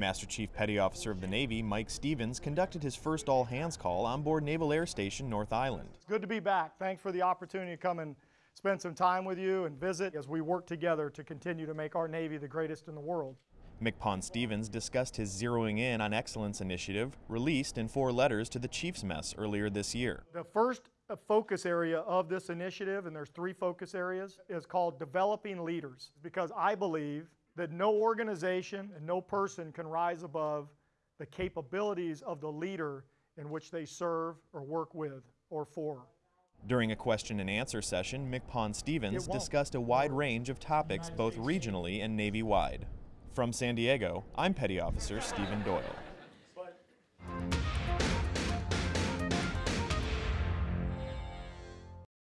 Master Chief Petty Officer of the Navy Mike Stevens conducted his first all hands call on board Naval Air Station North Island. It's good to be back. Thanks for the opportunity to come and spend some time with you and visit as we work together to continue to make our Navy the greatest in the world. MCPON Stevens discussed his Zeroing In on Excellence initiative, released in four letters to the Chiefs Mess earlier this year. The first uh, focus area of this initiative, and there's three focus areas, is called developing leaders. Because I believe that no organization and no person can rise above the capabilities of the leader in which they serve or work with or for. During a question and answer session, MCPON Stevens discussed a wide range of topics both regionally and Navy-wide. From San Diego, I'm Petty Officer Stephen Doyle.